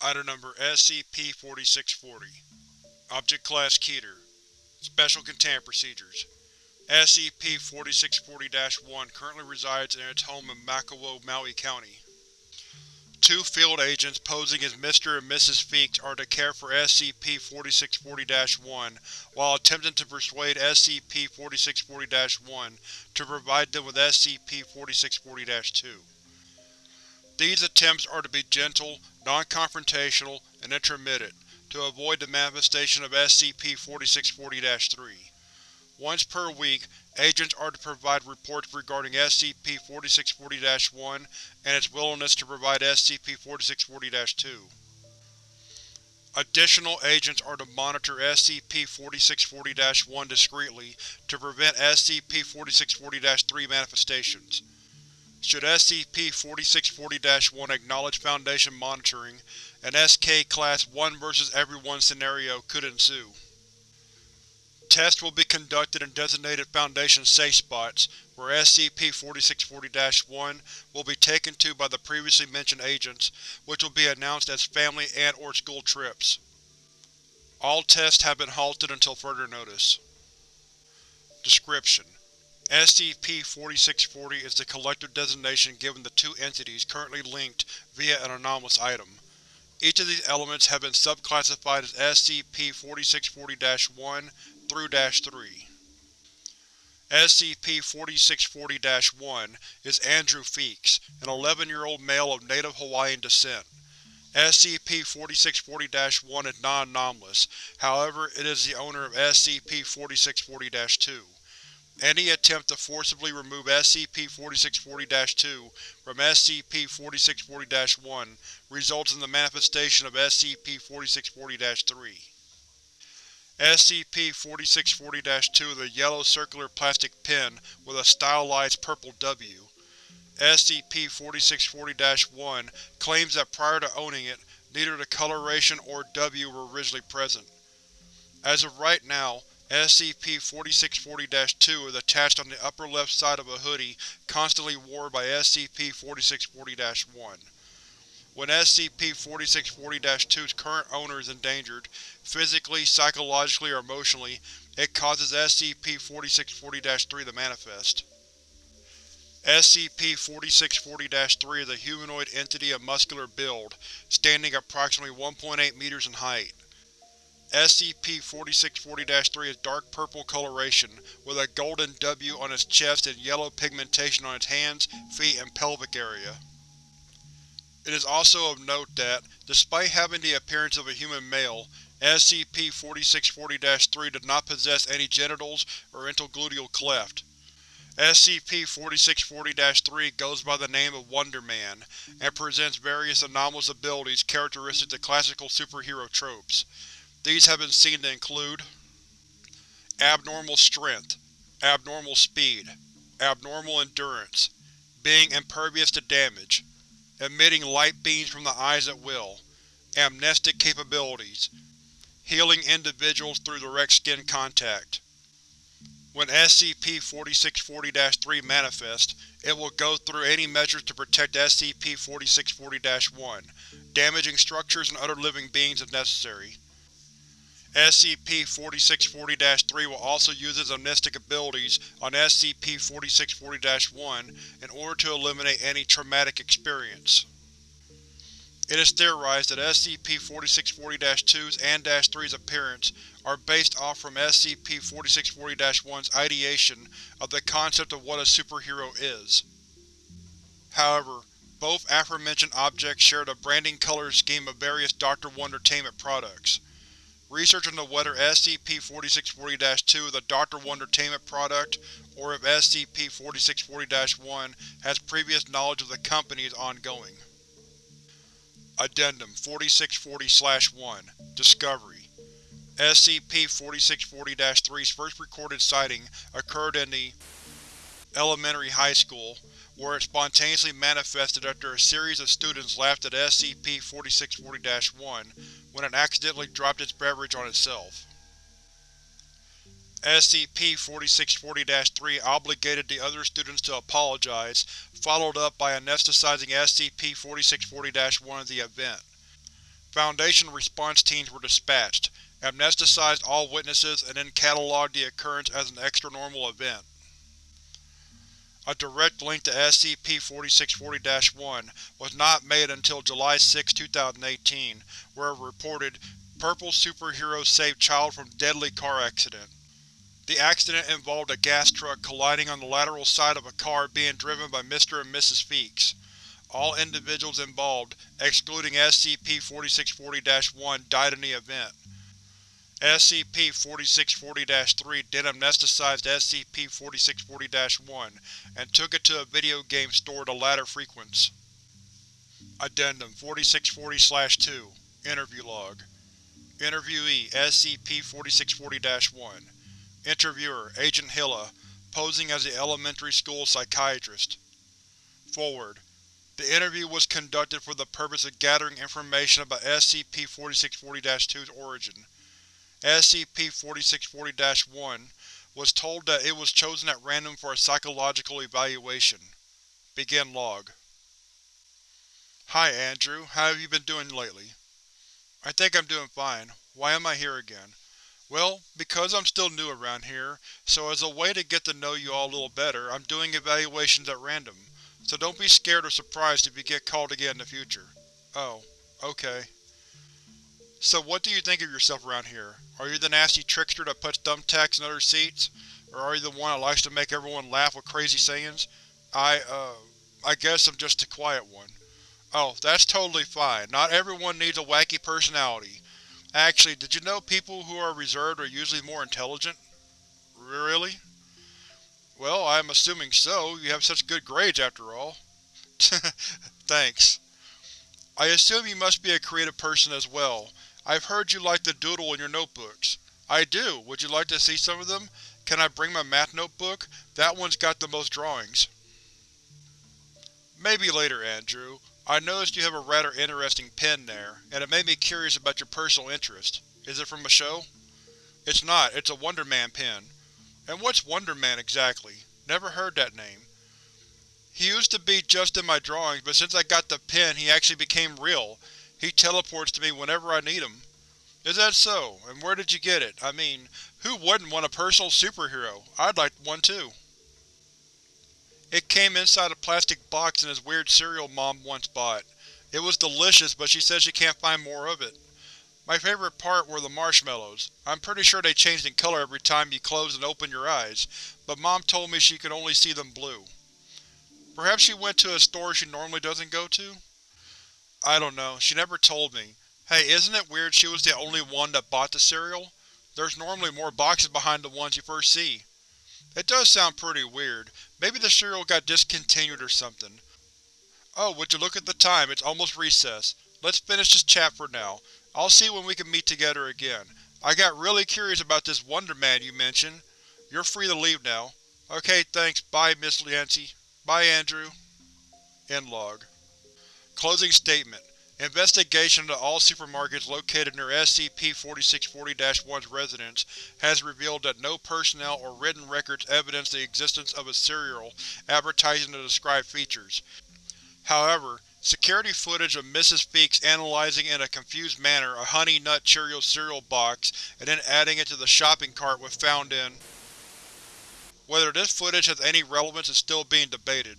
Item Number SCP-4640 Object Class Keter Special Containment Procedures SCP-4640-1 currently resides in its home in Makawao, Maui County. Two field agents posing as Mr. and Mrs. Feeks are to care for SCP-4640-1 while attempting to persuade SCP-4640-1 to provide them with SCP-4640-2. These attempts are to be gentle, non-confrontational, and intermittent, to avoid the manifestation of SCP-4640-3. Once per week, agents are to provide reports regarding SCP-4640-1 and its willingness to provide SCP-4640-2. Additional agents are to monitor SCP-4640-1 discreetly to prevent SCP-4640-3 manifestations. Should SCP-4640-1 acknowledge Foundation monitoring, an SK Class 1 vs Everyone scenario could ensue. Tests will be conducted in designated Foundation safe spots, where SCP-4640-1 will be taken to by the previously mentioned agents, which will be announced as family and or school trips. All tests have been halted until further notice. Description: SCP-4640 is the collective designation given to two entities currently linked via an anomalous item. Each of these elements have been subclassified as SCP-4640-1 through -3. SCP-4640-1 is Andrew Feeks, an 11-year-old male of native Hawaiian descent. SCP-4640-1 is non-anomalous, however it is the owner of SCP-4640-2. Any attempt to forcibly remove SCP-4640-2 from SCP-4640-1 results in the manifestation of SCP-4640-3. SCP-4640-2 is a yellow circular plastic pin with a stylized purple W. SCP-4640-1 claims that prior to owning it, neither the coloration or W were originally present. As of right now, SCP-4640-2 is attached on the upper left side of a hoodie constantly worn by SCP-4640-1. When SCP-4640-2's current owner is endangered, physically, psychologically, or emotionally, it causes SCP-4640-3 to manifest. SCP-4640-3 is a humanoid entity of muscular build, standing approximately 1.8 meters in height. SCP-4640-3 is dark purple coloration, with a golden W on its chest and yellow pigmentation on its hands, feet, and pelvic area. It is also of note that, despite having the appearance of a human male, SCP-4640-3 does not possess any genitals or intergluteal cleft. SCP-4640-3 goes by the name of Wonder Man, and presents various anomalous abilities characteristic to classical superhero tropes. These have been seen to include Abnormal strength, abnormal speed, abnormal endurance, being impervious to damage, emitting light beams from the eyes at will, amnestic capabilities, healing individuals through direct skin contact. When SCP-4640-3 manifests, it will go through any measures to protect SCP-4640-1, damaging structures and other living beings if necessary. SCP-4640-3 will also use its amnestic abilities on SCP-4640-1 in order to eliminate any traumatic experience. It is theorized that SCP-4640-2's and -3's appearance are based off from SCP-4640-1's ideation of the concept of what a superhero is. However, both aforementioned objects share the branding color scheme of various Dr. Wondertainment products. Research into whether SCP-4640-2 is a Dr. Wondertainment product, or if SCP-4640-1 has previous knowledge of the company is ongoing. Addendum 4640-1 Discovery SCP-4640-3's first recorded sighting occurred in the elementary high school, where it spontaneously manifested after a series of students laughed at SCP-4640-1 when it accidentally dropped its beverage on itself. SCP-4640-3 obligated the other students to apologize, followed up by anesthetizing SCP-4640-1 at the event. Foundation response teams were dispatched, amnesticized all witnesses and then catalogued the occurrence as an extranormal event. A direct link to SCP-4640-1 was not made until July 6, 2018, where it reported, Purple superhero saved child from deadly car accident. The accident involved a gas truck colliding on the lateral side of a car being driven by Mr. and Mrs. Feeks. All individuals involved, excluding SCP-4640-1, died in the event. SCP-4640-3 then amnesticized SCP-4640-1 and took it to a video game store to ladder frequents. Addendum 4640-2 Interview Log Interviewee SCP-4640-1 Interviewer Agent Hilla, posing as the elementary school psychiatrist. Forward. The interview was conducted for the purpose of gathering information about SCP-4640-2's origin. SCP-4640-1 was told that it was chosen at random for a psychological evaluation. Begin log. Hi Andrew, how have you been doing lately? I think I'm doing fine. Why am I here again? Well, because I'm still new around here, so as a way to get to know you all a little better, I'm doing evaluations at random, so don't be scared or surprised if you get called again in the future. Oh, okay. So what do you think of yourself around here? Are you the nasty trickster that puts thumbtacks in other seats? Or are you the one that likes to make everyone laugh with crazy sayings? I, uh, I guess I'm just the quiet one. Oh, that's totally fine. Not everyone needs a wacky personality. Actually, did you know people who are reserved are usually more intelligent? Really? Well, I'm assuming so. You have such good grades after all. Thanks. I assume you must be a creative person as well. I've heard you like to doodle in your notebooks. I do. Would you like to see some of them? Can I bring my math notebook? That one's got the most drawings. Maybe later, Andrew. I noticed you have a rather interesting pen there, and it made me curious about your personal interest. Is it from a show? It's not, it's a Wonder Man pen. And what's Wonder Man exactly? Never heard that name. He used to be just in my drawings, but since I got the pen he actually became real. He teleports to me whenever I need him. Is that so? And where did you get it? I mean, who wouldn't want a personal superhero? I'd like one too. It came inside a plastic box in his weird cereal Mom once bought. It was delicious, but she says she can't find more of it. My favorite part were the marshmallows. I'm pretty sure they changed in color every time you closed and opened your eyes, but Mom told me she could only see them blue. Perhaps she went to a store she normally doesn't go to? I don't know, she never told me. Hey, isn't it weird she was the only one that bought the cereal? There's normally more boxes behind the ones you first see. It does sound pretty weird. Maybe the cereal got discontinued or something. Oh, would you look at the time, it's almost recess. Let's finish this chat for now. I'll see when we can meet together again. I got really curious about this Wonder Man you mentioned. You're free to leave now. Okay, thanks. Bye, Miss Yancey. Bye, Andrew. End log. Closing statement. Investigation into all supermarkets located near SCP-4640-1's residence has revealed that no personnel or written records evidence the existence of a cereal advertising the described features. However, security footage of Mrs. Feeks analyzing in a confused manner a Honey Nut Cheerios cereal box and then adding it to the shopping cart was found in. Whether this footage has any relevance is still being debated.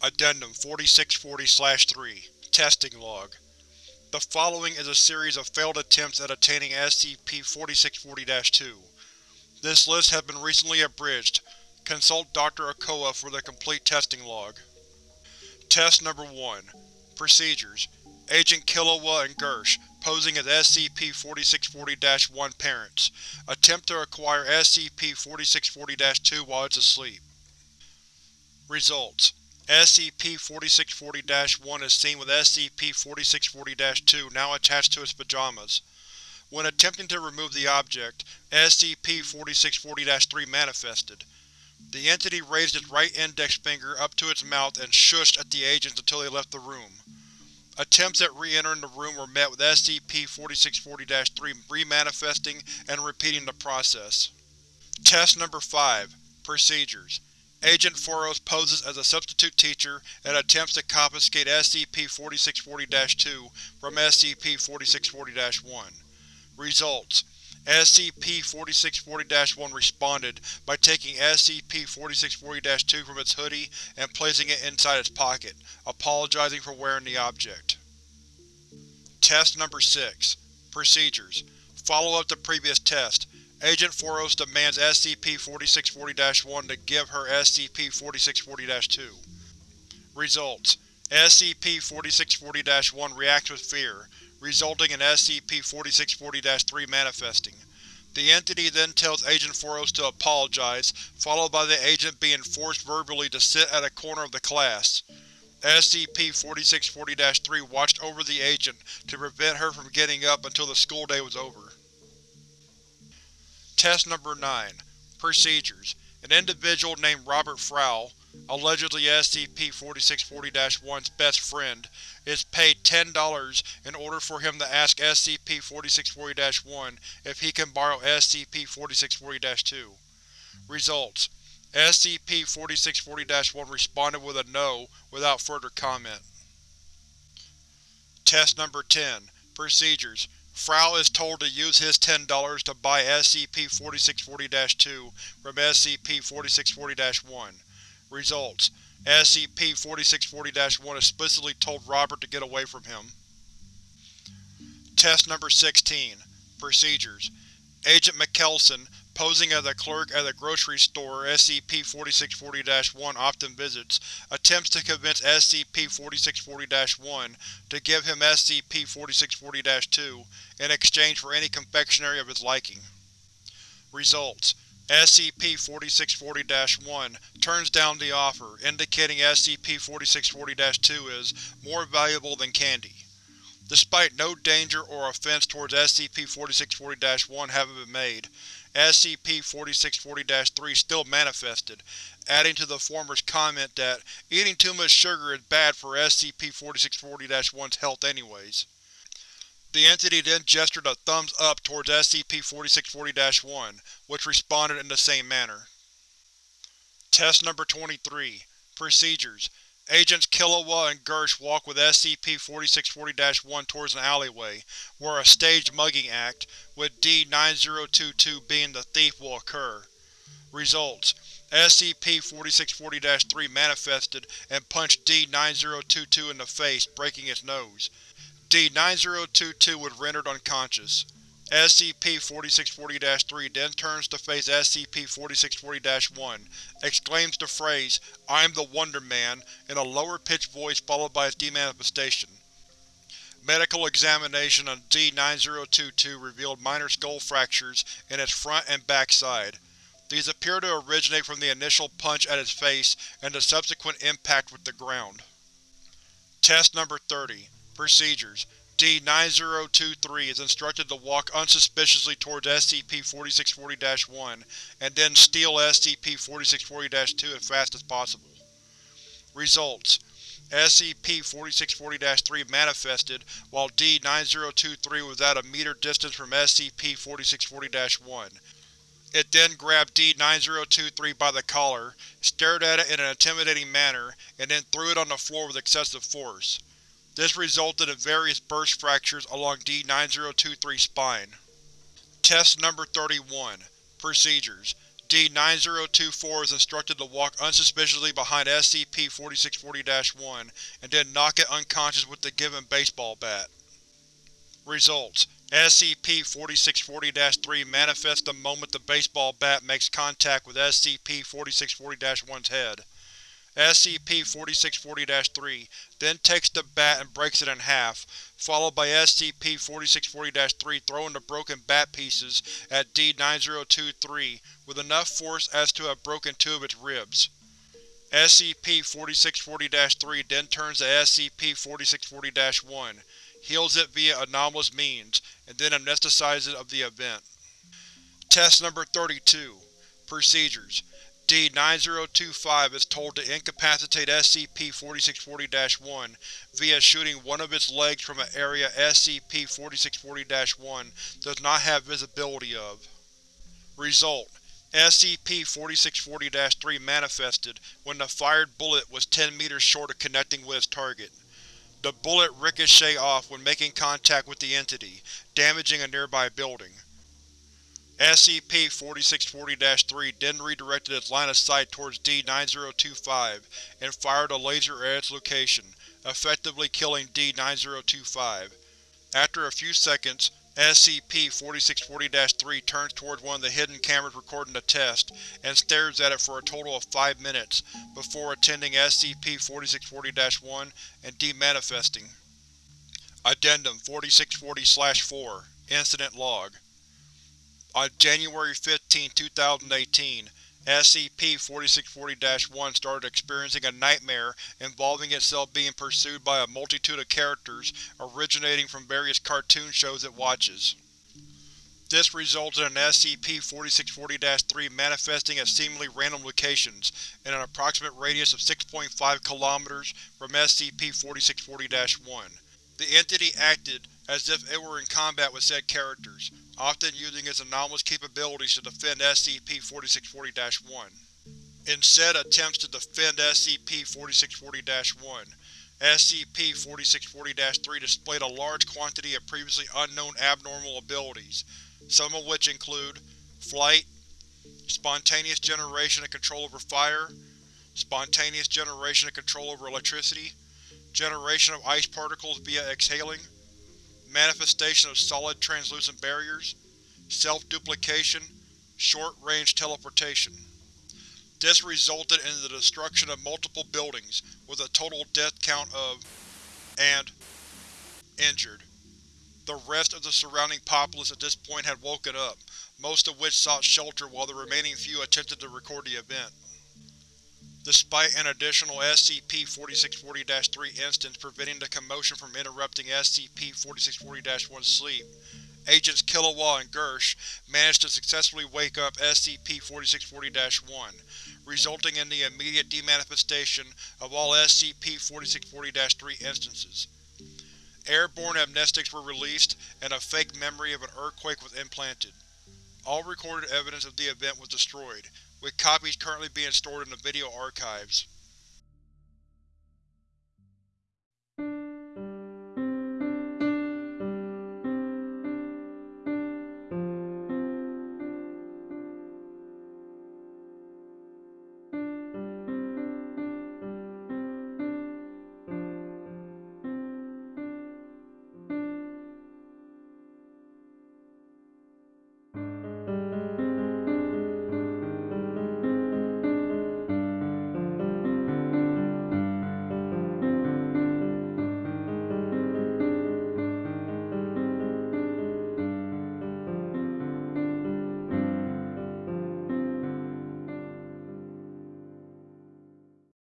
Addendum 4640-3 Testing Log The following is a series of failed attempts at attaining SCP-4640-2. This list has been recently abridged. Consult Dr. Okoa for the complete testing log. Test Number 1 Procedures Agent Killua and Gersh, posing as SCP-4640-1 parents, attempt to acquire SCP-4640-2 while it's asleep. Results SCP-4640-1 is seen with SCP-4640-2 now attached to its pajamas. When attempting to remove the object, SCP-4640-3 manifested. The entity raised its right index finger up to its mouth and shushed at the agents until they left the room. Attempts at re-entering the room were met with SCP-4640-3 remanifesting and repeating the process. Test Number 5 Procedures Agent Foros poses as a substitute teacher and attempts to confiscate SCP-4640-2 from SCP-4640-1. Results: SCP-4640-1 responded by taking SCP-4640-2 from its hoodie and placing it inside its pocket, apologizing for wearing the object. Test Number 6 Procedures Follow up the previous test. Agent Foros demands SCP-4640-1 to give her SCP-4640-2. Results: SCP-4640-1 reacts with fear, resulting in SCP-4640-3 manifesting. The entity then tells Agent Foros to apologize, followed by the agent being forced verbally to sit at a corner of the class. SCP-4640-3 watched over the agent to prevent her from getting up until the school day was over. Test Number 9 Procedures An individual named Robert Frau, allegedly SCP-4640-1's best friend, is paid $10 in order for him to ask SCP-4640-1 if he can borrow SCP-4640-2. Results: SCP-4640-1 responded with a no without further comment. Test Number 10 Procedures Frau is told to use his $10 to buy SCP-4640-2 from SCP-4640-1. Results: SCP-4640-1 explicitly told Robert to get away from him. Test Number 16 Procedures Agent Mikkelsen, posing as a clerk at a grocery store SCP-4640-1 often visits, attempts to convince SCP-4640-1 to give him SCP-4640-2 in exchange for any confectionery of his liking. Results: SCP-4640-1 turns down the offer, indicating SCP-4640-2 is more valuable than candy. Despite no danger or offense towards SCP-4640-1 having been made, SCP-4640-3 still manifested, adding to the former's comment that eating too much sugar is bad for SCP-4640-1's health anyways. The entity then gestured a thumbs up towards SCP-4640-1, which responded in the same manner. Test Number 23 Procedures Agents Killua and Gersh walk with SCP-4640-1 towards an alleyway, where a staged mugging act, with D-9022 being the thief, will occur. Results: SCP-4640-3 manifested and punched D-9022 in the face, breaking its nose. D-9022 was rendered unconscious. SCP-4640-3 then turns to face SCP-4640-1, exclaims the phrase, I am the Wonder Man, in a lower-pitched voice followed by its demanifestation. Medical examination on D-9022 revealed minor skull fractures in its front and back side. These appear to originate from the initial punch at its face and the subsequent impact with the ground. Test Number 30 Procedures D-9023 is instructed to walk unsuspiciously towards SCP-4640-1 and then steal SCP-4640-2 as fast as possible. Results: SCP-4640-3 manifested while D-9023 was at a meter distance from SCP-4640-1. It then grabbed D-9023 by the collar, stared at it in an intimidating manner, and then threw it on the floor with excessive force. This resulted in various burst fractures along D-9023's spine. Test Number 31 Procedures D-9024 is instructed to walk unsuspiciously behind SCP-4640-1 and then knock it unconscious with the given baseball bat. Results: SCP-4640-3 manifests the moment the baseball bat makes contact with SCP-4640-1's head. SCP-4640-3 then takes the bat and breaks it in half, followed by SCP-4640-3 throwing the broken bat pieces at D-9023 with enough force as to have broken two of its ribs. SCP-4640-3 then turns to SCP-4640-1, heals it via anomalous means, and then amnesticises it of the event. Test Number 32 Procedures D-9025 is told to incapacitate SCP-4640-1 via shooting one of its legs from an area SCP-4640-1 does not have visibility of. Result: SCP-4640-3 manifested when the fired bullet was 10 meters short of connecting with its target. The bullet ricocheted off when making contact with the entity, damaging a nearby building. SCP-4640-3 then redirected its line of sight towards D-9025 and fired a laser at its location, effectively killing D-9025. After a few seconds, SCP-4640-3 turns towards one of the hidden cameras recording the test, and stares at it for a total of five minutes, before attending SCP-4640-1 and demanifesting. Addendum 4640-4 Incident Log On January 15, 2018, SCP-4640-1 started experiencing a nightmare involving itself being pursued by a multitude of characters originating from various cartoon shows it watches. This resulted in SCP-4640-3 manifesting at seemingly random locations in an approximate radius of 6.5 km from SCP-4640-1. The entity acted as if it were in combat with said characters, often using its anomalous capabilities to defend SCP-4640-1. In said attempts to defend SCP-4640-1, SCP-4640-3 displayed a large quantity of previously unknown abnormal abilities, some of which include flight, spontaneous generation and control over fire, spontaneous generation and control over electricity, generation of ice particles via exhaling, manifestation of solid translucent barriers, self-duplication, short-range teleportation. This resulted in the destruction of multiple buildings, with a total death count of and injured. The rest of the surrounding populace at this point had woken up, most of which sought shelter while the remaining few attempted to record the event. Despite an additional SCP-4640-3 instance preventing the commotion from interrupting SCP-4640-1's sleep, Agents Killua and Gersh managed to successfully wake up SCP-4640-1, resulting in the immediate demanifestation of all SCP-4640-3 instances. Airborne amnestics were released, and a fake memory of an earthquake was implanted. All recorded evidence of the event was destroyed, with copies currently being stored in the video archives.